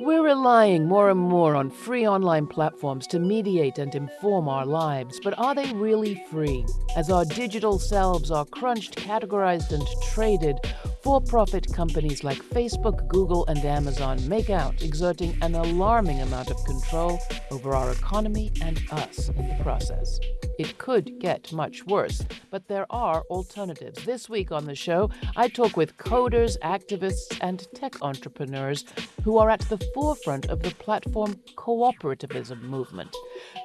We're relying more and more on free online platforms to mediate and inform our lives, but are they really free? As our digital selves are crunched, categorized, and traded, for profit companies like Facebook, Google, and Amazon make out, exerting an alarming amount of control over our economy and us in the process. It could get much worse, but there are alternatives. This week on the show, I talk with coders, activists, and tech entrepreneurs who are at the forefront of the platform cooperativism movement.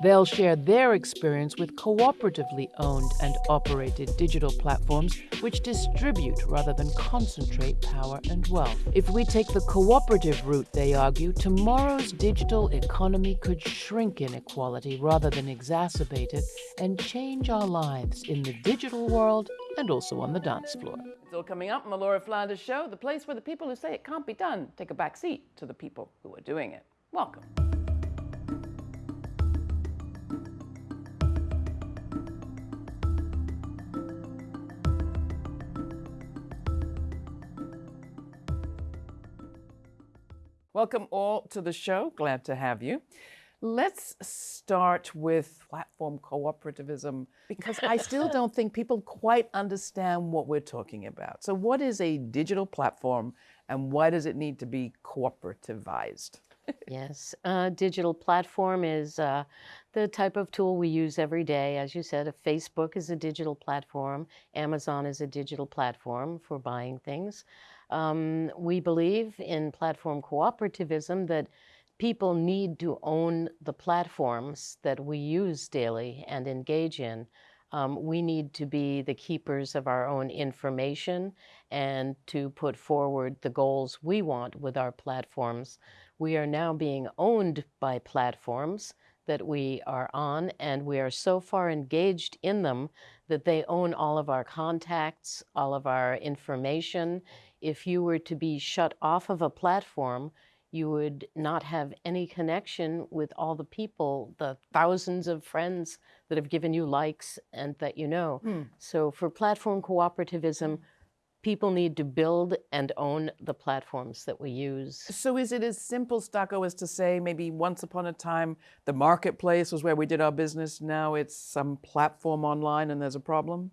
They'll share their experience with cooperatively owned and operated digital platforms which distribute rather than concentrate power and wealth. If we take the cooperative route, they argue, tomorrow's digital economy could shrink inequality rather than exacerbate it and change our lives in the digital world and also on the dance floor. It's all coming up on the Laura Flanders Show, the place where the people who say it can't be done take a back seat to the people who are doing it. Welcome. Welcome all to the show. Glad to have you. Let's start with platform cooperativism because I still don't think people quite understand what we're talking about. So, what is a digital platform and why does it need to be cooperativized? yes, a digital platform is uh, the type of tool we use every day. As you said, Facebook is a digital platform, Amazon is a digital platform for buying things. Um, we believe in platform cooperativism that people need to own the platforms that we use daily and engage in. Um, we need to be the keepers of our own information and to put forward the goals we want with our platforms. We are now being owned by platforms that we are on, and we are so far engaged in them that they own all of our contacts, all of our information, if you were to be shut off of a platform, you would not have any connection with all the people, the thousands of friends that have given you likes and that you know. Hmm. So for platform cooperativism, people need to build and own the platforms that we use. So is it as simple, Stacco, as to say maybe once upon a time the marketplace was where we did our business, now it's some platform online and there's a problem?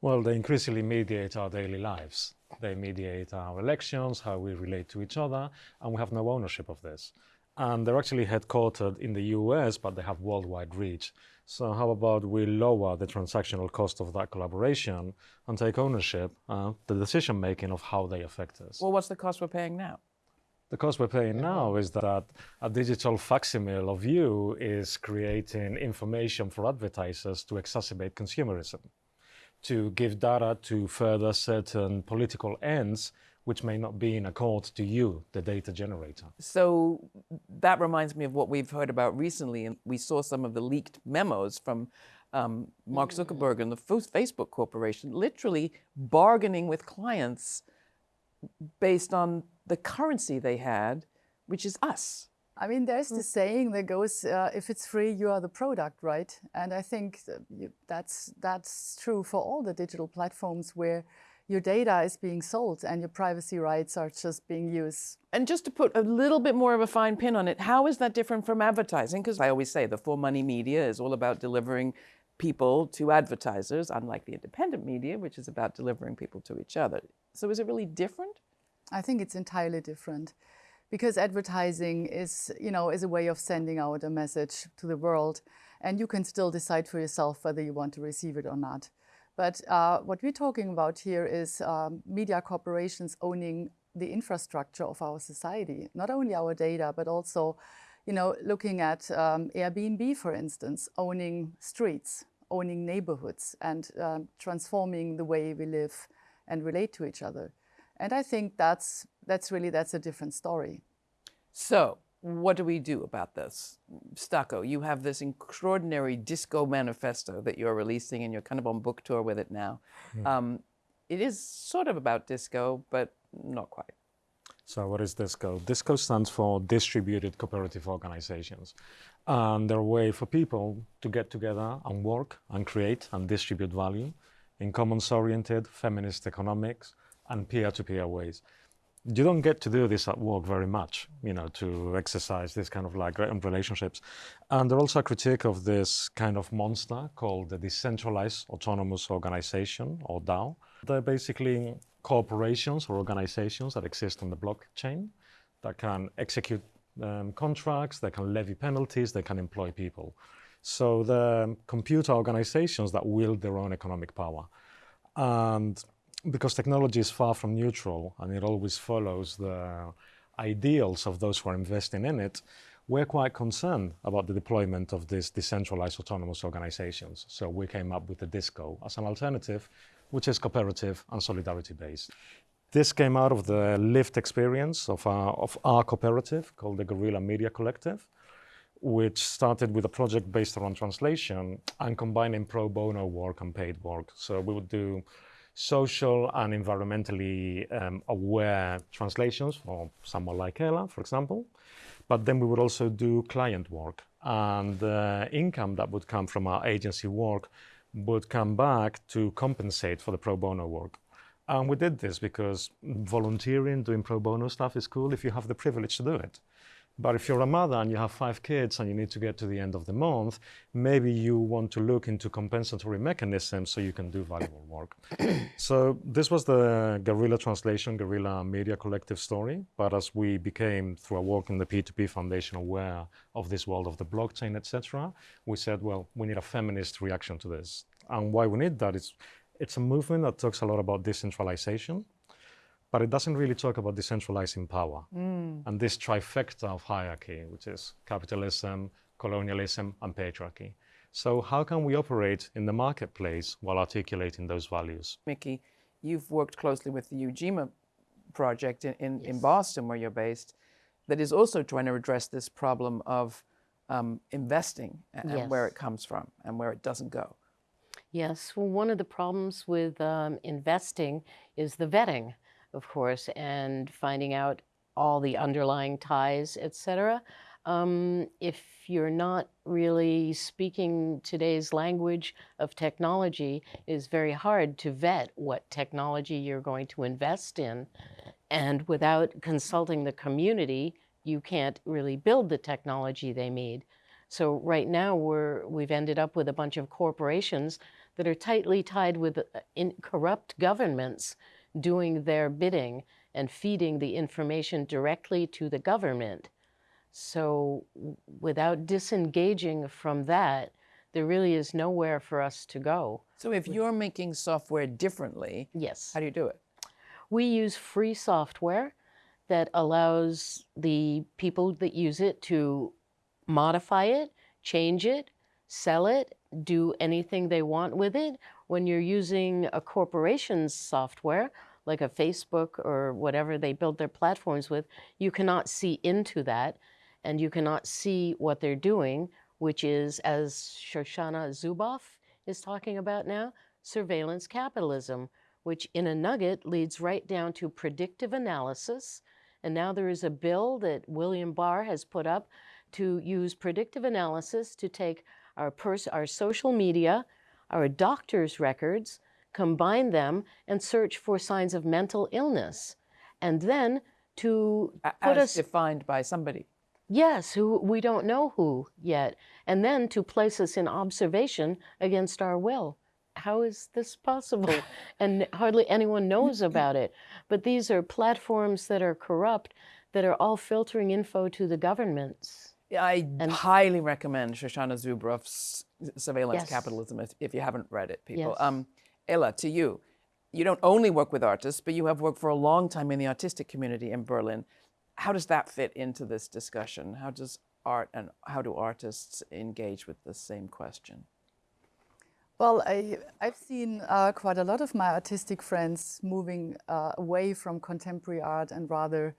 Well, they increasingly mediate our daily lives. They mediate our elections, how we relate to each other, and we have no ownership of this. And they're actually headquartered in the US, but they have worldwide reach. So how about we lower the transactional cost of that collaboration and take ownership, uh, the decision making of how they affect us? Well, what's the cost we're paying now? The cost we're paying now is that a digital facsimile of you is creating information for advertisers to exacerbate consumerism to give data to further certain political ends which may not be in accord to you, the data generator. So that reminds me of what we've heard about recently, and we saw some of the leaked memos from um, Mark. Zuckerberg and the Facebook Corporation, literally bargaining with clients based on the currency they had, which is us. I mean, there's the mm. saying that goes, uh, if it's free, you are the product, right? And I think that's, that's true for all the digital platforms where your data is being sold and your privacy rights are just being used. And just to put a little bit more of a fine pin on it, how is that different from advertising? Because I always say the for money media is all about delivering people to advertisers, unlike the independent media, which is about delivering people to each other. So is it really different? I think it's entirely different because advertising is, you know, is a way of sending out a message to the world and you can still decide for yourself whether you want to receive it or not. But uh, what we're talking about here is um, media corporations owning the infrastructure of our society, not only our data, but also, you know, looking at um, Airbnb, for instance, owning streets, owning neighborhoods and um, transforming the way we live and relate to each other. And I think that's, that's really, that's a different story. So what do we do about this? Stacco, you have this extraordinary disco manifesto that you're releasing and you're kind of on book tour with it now. Mm. Um, it is sort of about disco, but not quite. So what is DISCO? DISCO stands for Distributed Cooperative Organizations. And they're a way for people to get together and work and create and distribute value in commons-oriented feminist economics and peer-to-peer -peer ways. You don't get to do this at work very much, you know, to exercise this kind of like relationships. And there's also a critique of this kind of monster called the Decentralized Autonomous Organization, or DAO. They're basically corporations or organizations that exist on the blockchain that can execute um, contracts, they can levy penalties, they can employ people. So the computer organizations that wield their own economic power. And because technology is far from neutral and it always follows the ideals of those who are investing in it, we're quite concerned about the deployment of these decentralized autonomous organizations. So we came up with the DISCO as an alternative, which is cooperative and solidarity based. This came out of the lived experience of our, of our cooperative called the Guerrilla Media Collective, which started with a project based around translation and combining pro bono work and paid work. So we would do social and environmentally um, aware translations for someone like Ela, for example. But then we would also do client work. And the income that would come from our agency work would come back to compensate for the pro bono work. And we did this because volunteering, doing pro bono stuff is cool if you have the privilege to do it. But if you're a mother and you have five kids and you need to get to the end of the month, maybe you want to look into compensatory mechanisms so you can do valuable work. so this was the Guerrilla Translation, Guerrilla Media Collective story. But as we became, through our work in the P2P Foundation, aware of this world of the blockchain, etc., we said, well, we need a feminist reaction to this. And why we need that is it's a movement that talks a lot about decentralization but it doesn't really talk about decentralizing power mm. And this trifecta of hierarchy, which is capitalism, colonialism, and patriarchy. So, how can we operate in the marketplace while articulating those values? Micky, you've worked closely with the Ujima project in, in, yes. in Boston, where you're based, that is also trying to address this problem of um, investing and, yes. where it comes from and where it doesn't go. Yes, well, one of the problems with um, investing is the vetting of course, and finding out all the underlying ties, etc. Um, if you're not really speaking today's language of technology, it is very hard to vet what technology you're going to invest in. And without consulting the community, you can't really build the technology they need. So right now we're, we've ended up with a bunch of corporations that are tightly tied with uh, corrupt governments doing their bidding and feeding the information directly to the government. So without disengaging from that, there really is nowhere for us to go. So if you're making software differently, yes. how do you do it? We use free software that allows the people that use it to modify it, change it, sell it, do anything they want with it. When you're using a corporation's software, like a Facebook or whatever they build their platforms with, you cannot see into that and you cannot see what they're doing, which is, as Shoshana Zuboff is talking about now, surveillance capitalism, which in a nugget leads right down to predictive analysis. And now there is a bill that William Barr has put up to use predictive analysis to take our, our social media, our doctor's records, combine them and search for signs of mental illness. And then to put As us defined by somebody. Yes, who we don't know who yet. And then to place us in observation against our will. How is this possible? and hardly anyone knows about it. But these are platforms that are corrupt that are all filtering info to the governments. I and, highly recommend Shoshana Zuboff's Surveillance yes. Capitalism if, if, you haven't read it, people. Yes. Um, Ela, to you, you don't only work with artists, but you have worked for a long time in the artistic community in Berlin. How does that fit into this discussion? How does art and how do artists engage with the same question? Well, I, have seen uh, quite a lot of my artistic friends moving uh, away from contemporary art and rather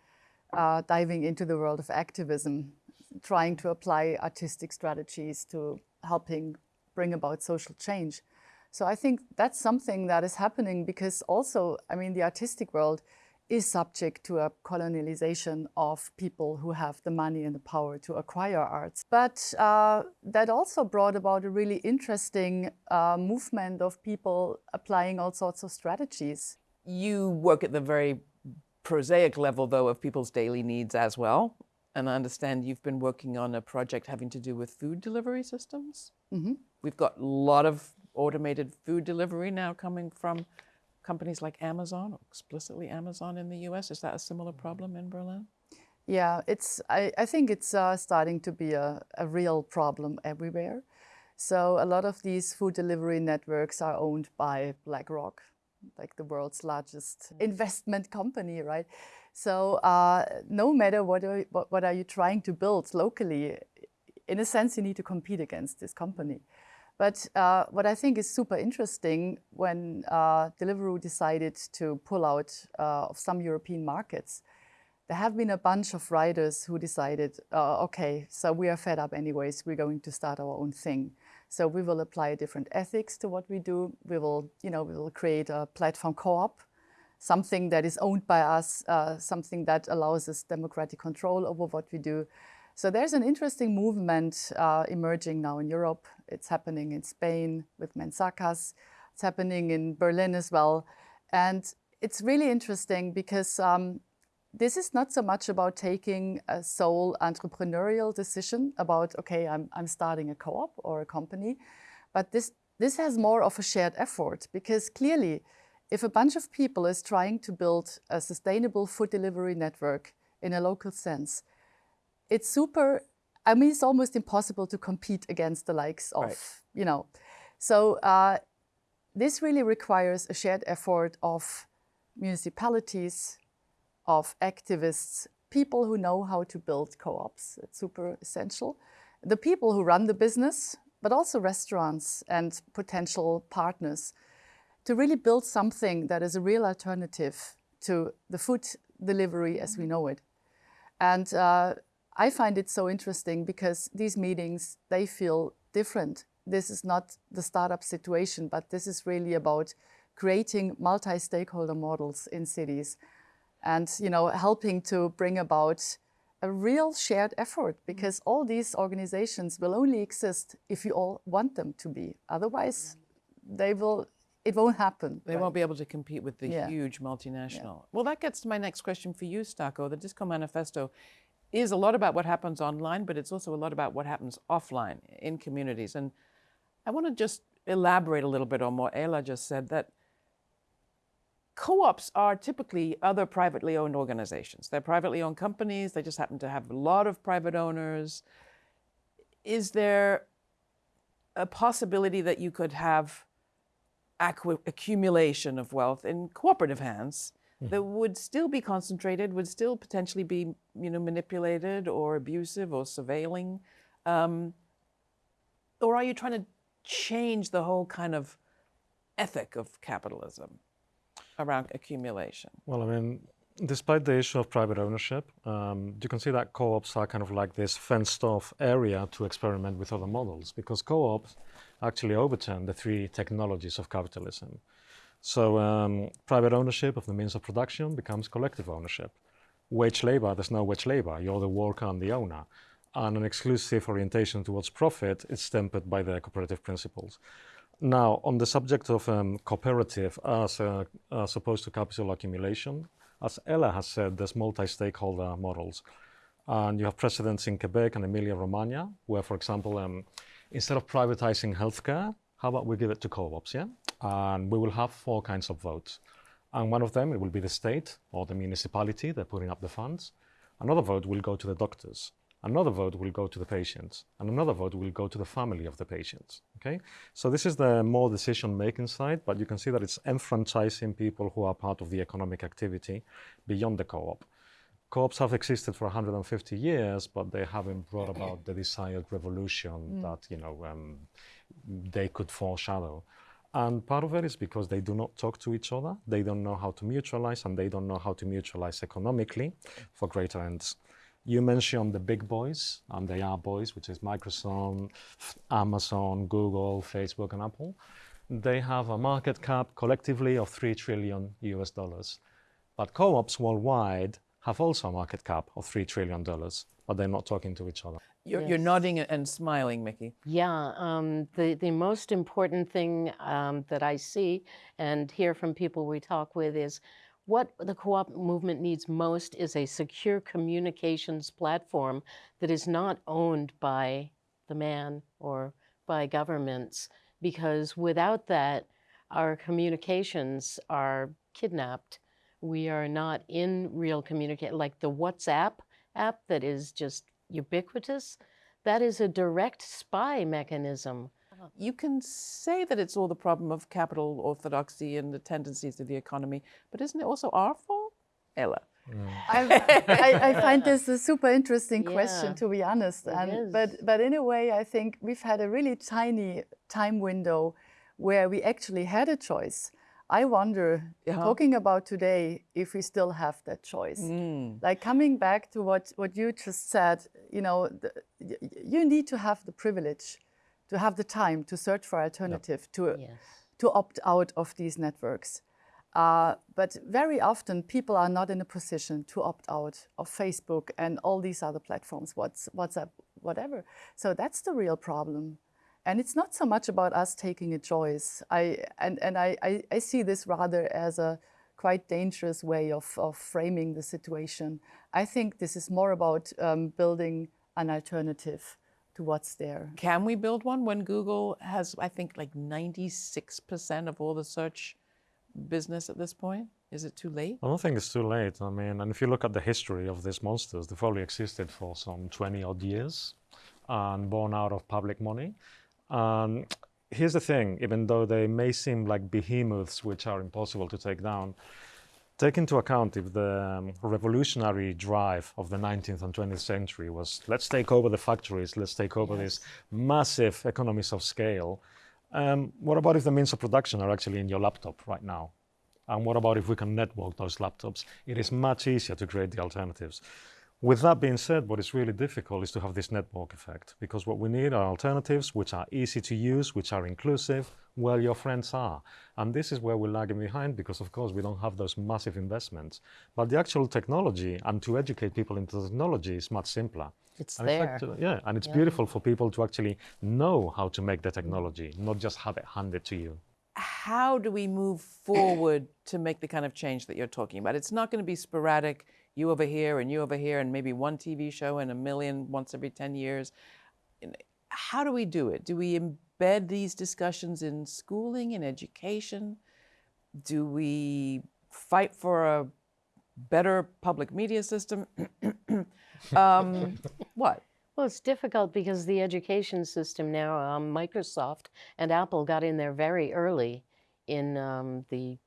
uh, diving into the world of activism, trying to apply artistic strategies to helping bring about social change. So I think that's something that is happening because also, I mean, the artistic world is subject to a colonialization of people who have the money and the power to acquire arts. But uh, that also brought about a really interesting uh, movement of people applying all sorts of strategies. You work at the very prosaic level, though, of people's daily needs as well. And I understand you've been working on a project having to do with food delivery systems. Mm-hmm. We've got a lot of automated food delivery now coming from companies like Amazon, or explicitly Amazon in the US. Is that a similar problem in Berlin? Yeah, it's. I, I think it's uh, starting to be a, a real problem everywhere. So a lot of these food delivery networks are owned by BlackRock, like the world's largest investment company, right? So uh, no matter what are, what, what are you trying to build locally, in a sense, you need to compete against this company. But uh, what I think is super interesting when uh, Deliveroo decided to pull out uh, of some European markets, there have been a bunch of riders who decided, uh, okay, so we are fed up anyways, we're going to start our own thing. So we will apply different ethics to what we do. We will, you know, we will create a platform co-op, something that is owned by us, uh, something that allows us democratic control over what we do. So there's an interesting movement uh, emerging now in Europe. It's happening in Spain with Mensakas. It's happening in Berlin as well. And it's really interesting because um, this is not so much about taking a sole entrepreneurial decision about, okay, I'm, I'm starting a co-op or a company, but this, this has more of a shared effort because clearly if a bunch of people is trying to build a sustainable food delivery network in a local sense, it's super, I mean, it's almost impossible to compete against the likes of, Right. you know. So uh, this really requires a shared effort of municipalities, of activists, people who know how to build co-ops. It's super essential. The people who run the business, but also restaurants and potential partners to really build something that is a real alternative to the food delivery as we know it. And uh, I find it so interesting because these meetings, they feel different. This is not the startup situation, but this is really about creating multi-stakeholder models in cities and you know helping to bring about a real shared effort mm. because all these organizations will only exist if you all want them to be otherwise they will it won't happen They won't be able to compete with the Yeah. huge multinational. Well, that gets to my next question for you, Stacco. The Disco Manifesto is a lot about what happens online, but it's also a lot about what happens offline in communities. And I want to just elaborate a little bit on what Ela just said that co-ops are typically other privately owned organizations. They're privately owned companies. They just happen to have a lot of private owners. Is there a possibility that you could have accumulation of wealth in cooperative hands that would still be concentrated, would still potentially be, you know, manipulated or abusive or surveilling? Um, or are you trying to change the whole kind of ethic of capitalism around accumulation? Well, I mean, despite the issue of private ownership, um, you can see that co-ops are kind of like this fenced-off area to experiment with other models because co-ops actually overturn the three technologies of capitalism. So um, private ownership of the means of production becomes collective ownership. Wage labor, there's no wage labor. You're the worker and the owner. And an exclusive orientation towards profit is tempered by the cooperative principles. Now, on the subject of um, cooperative as, uh, as opposed to capital accumulation, as Ela has said, there's multi-stakeholder models. And you have precedents in Quebec and Emilia-Romagna, where, for example, um, instead of privatizing healthcare, how about we give it to co-ops, yeah? And we will have four kinds of votes. And one of them, it will be the state or the municipality, they're putting up the funds. Another vote will go to the doctors. Another vote will go to the patients. And another vote will go to the family of the patients, okay? So this is the more decision-making side, but you can see that it's enfranchising people who are part of the economic activity beyond the co-op. Co-ops have existed for 150 years, but they haven't brought about the desired revolution that you know um, they could foreshadow. And part of it is because they do not talk to each other. They don't know how to mutualize, and they don't know how to mutualize economically for greater ends. You mentioned the big boys, and they are boys, which is Microsoft, Amazon, Google, Facebook, and Apple. They have a market cap collectively of 3 trillion US dollars. But co-ops worldwide have also a market cap of $3 trillion, but they're not talking to each other. You're, you're nodding and smiling, Micky. Yeah, um, the, the most important thing um, that I see and hear from people we talk with is What the co-op movement needs most is a secure communications platform that is not owned by the man or by governments, because without that, our communications are kidnapped. We are not in real communication, like the WhatsApp app that is just ubiquitous, that is a direct spy mechanism. Uh-huh. You can say that it's all the problem of capital orthodoxy and the tendencies of the economy, but isn't it also our fault? Ela. Mm. I, I, I find this a super interesting Yeah, question, to be honest. And but but in a way, I think we've had a really tiny time window where we actually had a choice. I wonder, Yeah. talking about today, if we still have that choice. Mm. Like coming back to what what you just said, you know, the, y- y- you need to have the privilege, to have the time to search for alternative, to Yes. to opt out of these networks. Uh, but very often, people are not in a position to opt out of Facebook and all these other platforms, Whats, WhatsApp, whatever. So that's the real problem. And it's not so much about us taking a choice. I, and and I, I, I see this rather as a quite dangerous way of, of framing the situation. I think this is more about um, building an alternative to what's there. Can we build one when Google has, I think, like 96% of all the search business at this point? Is it too late? I don't think it's too late. I mean, and if you look at the history of these monsters, they've probably existed for some 20 odd years and born out of public money. And here's the thing even though they may seem like behemoths which are impossible to take down, take into account if the um, revolutionary drive of the 19th and 20th century was let's take over the factories, let's take over these massive economies of scale. Um, what about if the means of production are actually in your laptop right now? And what about if we can network those laptops? It is much easier to create the alternatives. With that being said, what is really difficult is to have this network effect because what we need are alternatives which are easy to use, which are inclusive, where your friends are. And this is where we're lagging behind because, of course, we don't have those massive investments. But the actual technology and to educate people into technology is much simpler. It's And there. fact, uh, yeah, and it's beautiful for people to actually know how to make the technology, not just have it handed to you. How do we move forward to make the kind of change that you're talking about? It's not going to be sporadic, you over here and you over here, and maybe one TV show and a million once every 10 years. How do we do it? Do we embed these discussions in schooling and education? Do we fight for a better public media system? um, what? Well, it's difficult because the education system now, um, Microsoft and Apple got in there very early in um, the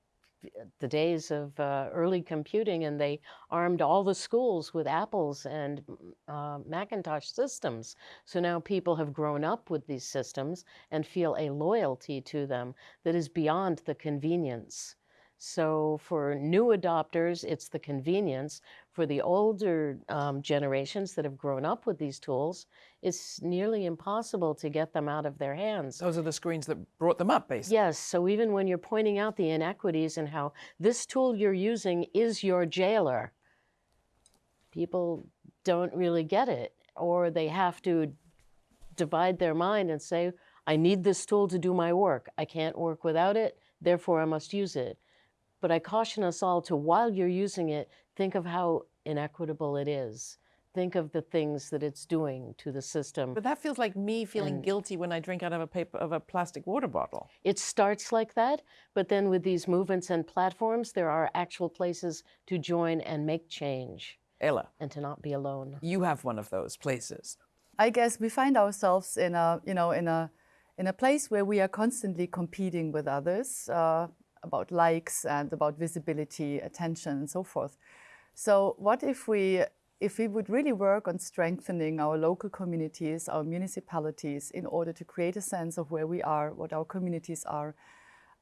the days of uh, early computing, and they armed all the schools with Apples and uh, Macintosh systems. So now people have grown up with these systems and feel a loyalty to them that is beyond the convenience. So for new adopters, it's the convenience. For the older um, generations that have grown up with these tools, it's nearly impossible to get them out of their hands. Those are the screens that brought them up, basically. Yes, so even when you're pointing out the inequities and how this tool you're using is your jailer, people don't really get it, or they have to divide their mind and say, I need this tool to do my work. I can't work without it, therefore I must use it. But I caution us all to, while you're using it, think of how inequitable it is. Think of the things that it's doing to the system. But that feels like me feeling guilty when I drink out of a paper of a plastic water bottle. It starts like that, but then with these movements and platforms, there are actual places to join and make change Ela, and to not be alone. you have one of those places. I guess we find ourselves in a you know in a in a place where we are constantly competing with others uh, about likes and about visibility, attention, and so forth. So what if we if we would really work on strengthening our local communities, our municipalities, in order to create a sense of where we are, what our communities are,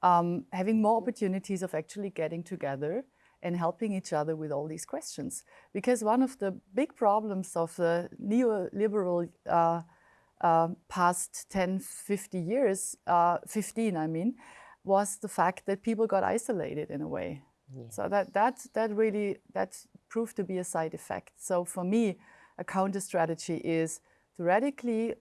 um, having more opportunities of actually getting together and helping each other with all these questions. Because one of the big problems of the neoliberal uh, uh, past 10, 50 years, uh, 15, I mean, was the fact that people got isolated in a way. So that, that, that really, that proved to be a side effect. So for me, a counter strategy is to radically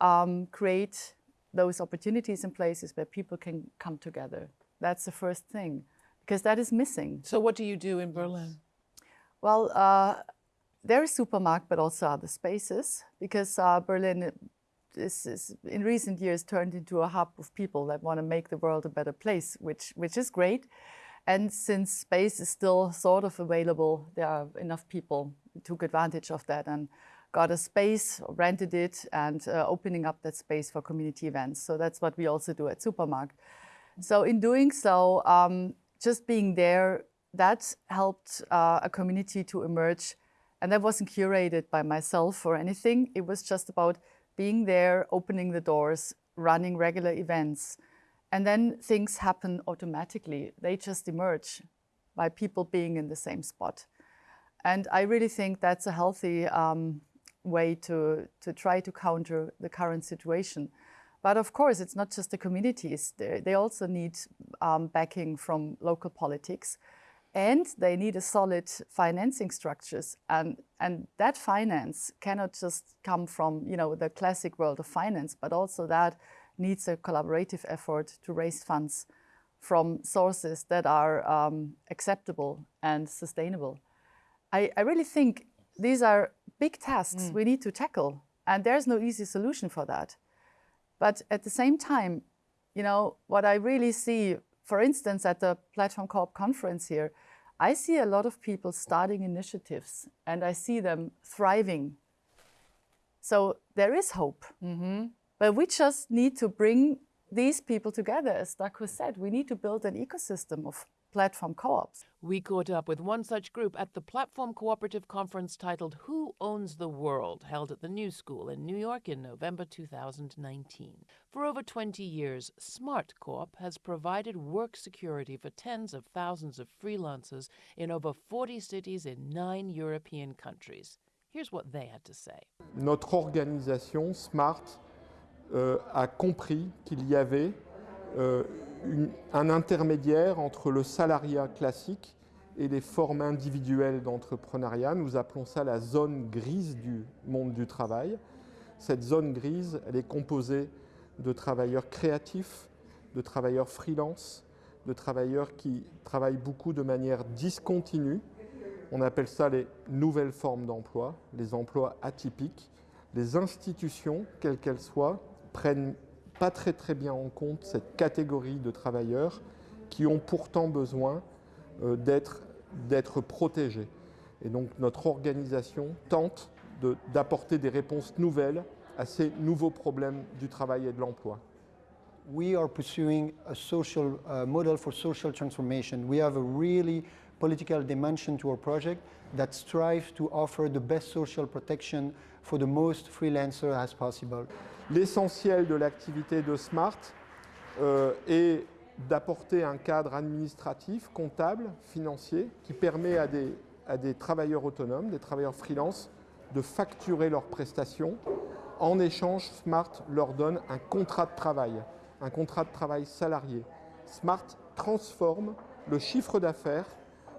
um, create those opportunities in places where people can come together. That's the first thing. because that is missing. So, what do you do in Berlin? Well, uh, there is Supermarkt, but also other spaces, because uh, Berlin is, is, in recent years turned into a hub of people that want to make the world a better place, which which is great. And since space is still sort of available, there are enough people who took advantage of that and got a space, rented it, and uh, opening up that space for community events. So that's what we also do at Supermarkt. So in doing so, um, just being there, that helped uh, a community to emerge. And that wasn't curated by myself or anything. It was just about being there, opening the doors, running regular events. And then things happen automatically. They just emerge by people being in the same spot. And I really think that's a healthy um, way to, to try to counter the current situation. But of course, it's not just the communities. They, they also need um, backing from local politics. And they need a solid financing structures. And, and that finance cannot just come from you know, the classic world of finance, but also that needs a collaborative effort to raise funds from sources that are um, acceptable and sustainable. I, I, really think these are big tasks mm. we need to tackle, and there's no easy solution for that. But at the same time, you know, what I really see, for instance, at the Platform Co-op conference here, I see a lot of people starting initiatives and I see them thriving. So there is hope. Mm -hmm. But we just need to bring these people together. As Stacco said, we need to build an ecosystem of platform co-ops. We caught up with one such group at the Platform Cooperative Conference titled Who Owns the World, held at the New School in New York in November 2019. For over 20 years, Smart Coop has provided work security for tens of thousands of freelancers in over 40 cities in nine European countries. Here's what they had to say. Notre organisation, Smart, euh, a compris qu'il y avait euh, un intermédiaire entre le salariat classique et les formes individuelles d'entrepreneuriat. Nous appelons ça la zone grise du monde du travail. Cette zone grise, elle est composée de travailleurs créatifs, de travailleurs freelance, de travailleurs qui travaillent beaucoup de manière discontinue. On appelle ça les nouvelles formes d'emploi, les emplois atypiques. Les institutions, quelles qu'elles soient, prennent pas très très bien en compte cette catégorie de travailleurs qui ont pourtant besoin euh, d'être protégés. Et donc notre organisation tente d'apporter de, des réponses nouvelles à ces nouveaux problèmes du travail et de l'emploi. We are pursuing a social uh, model for social transformation. We have a really political dimension to our project that strives to offer the best social protection for the most freelancers as possible. L'essentiel de l'activité de Smart euh, est d'apporter un cadre administratif, comptable, financier, qui permet à des travailleurs autonomes, des travailleurs freelance, de facturer leurs prestations. En échange, Smart leur donne un contrat de travail, un contrat de travail salarié. Smart transforme le chiffre d'affaires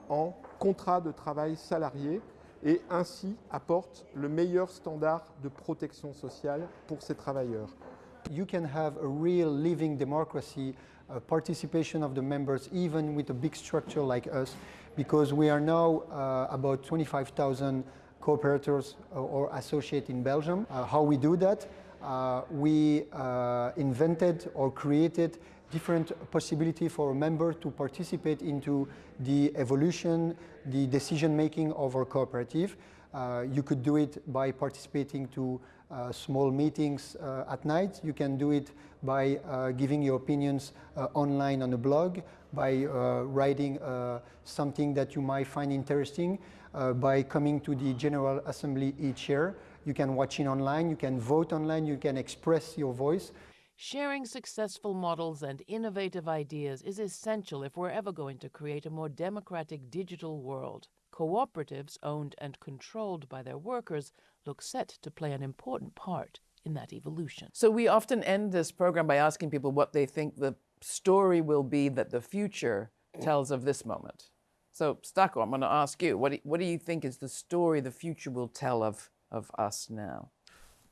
en contrat de travail salarié et ainsi apporte le meilleur standard de protection sociale pour ces travailleurs. You can have a real living democracy, a participation of the members, even with a big structure like us, because we are now uh, about 25,000 cooperators or associates in Belgium. Uh, how we do that? Uh, we uh, invented or created different possibility for a member to participate into the evolution, the decision making of our cooperative. Uh, you could do it by participating to uh, small meetings uh, at night. You can do it by uh, giving your opinions online on a blog, by writing something that you might find interesting, by coming to the General Assembly each year. You can watch it online, you can vote online, you can express your voice. Sharing successful models and innovative ideas is essential if we're ever going to create a more democratic digital world. Cooperatives owned and controlled by their workers look set to play an important part in that evolution. So we often end this program by asking people what they think the story will be that the future tells of this moment. So Stacco, I'm going to ask you, what do, what do you think is the story the future will tell of, of us now?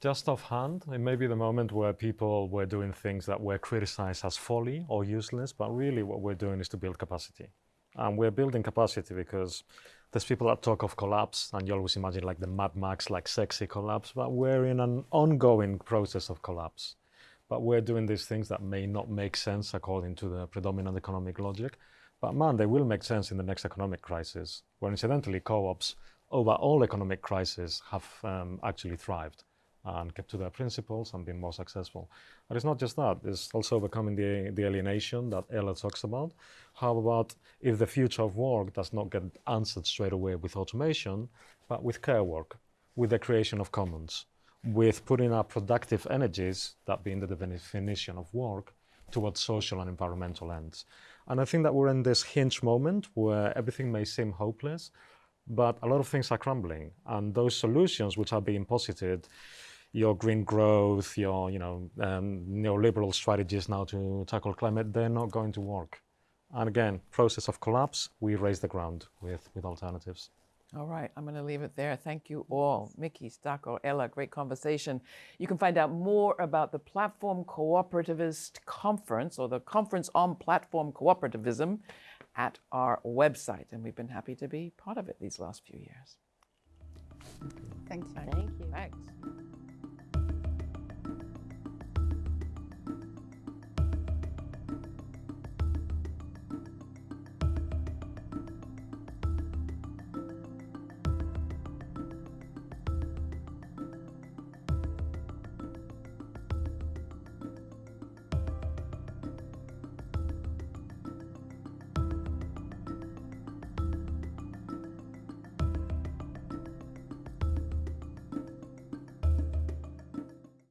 Just offhand, it may be the moment where people were doing things that were criticized as folly or useless, but really what we're doing is to build capacity. And we're building capacity because there's people that talk of collapse, and you always imagine like the Mad Max, like sexy collapse, but we're in an ongoing process of collapse. But we're doing these things that may not make sense according to the predominant economic logic. But man, they will make sense in the next economic crisis, where incidentally co-ops over all economic crises have um, actually thrived and kept to their principles and been more successful. But it's not just that, it's also overcoming the, the alienation that Ela talks about. How about if the future of work does not get answered straight away with automation, but with care work, with the creation of commons, with putting our productive energies, that being the definition of work, towards social and environmental ends. And I think that we're in this hinge moment where everything may seem hopeless, but a lot of things are crumbling. And those solutions which are being posited your green growth, your you know um, neoliberal strategies now to tackle climate, they're not going to work. And again, process of collapse, we raise the ground with, with alternatives. All right, I'm going to leave it there. Thank you all. Micky, Stacco, Ela, great conversation. You can find out more about the Platform Cooperativist Conference or the Conference on Platform Cooperativism at our website. And we've been happy to be part of it these last few years. Thank you. Thank you. Thanks.